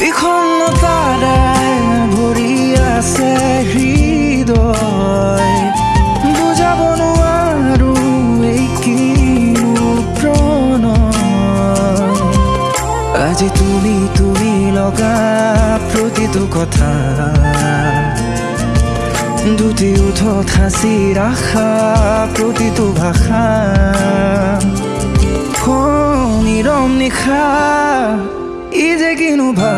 বিষণ্ণতাৰে ভৰি আছে হৃদয়। বুজাব নোৱাৰো এই কিনো প্ৰণয়। আজি তুমি তুমি লগা প্ৰতিটো কথা। দুটি উঠি ৰাখা প্ৰতিটো ভাষা। নিৰম নিশা ই যে কিনো ভা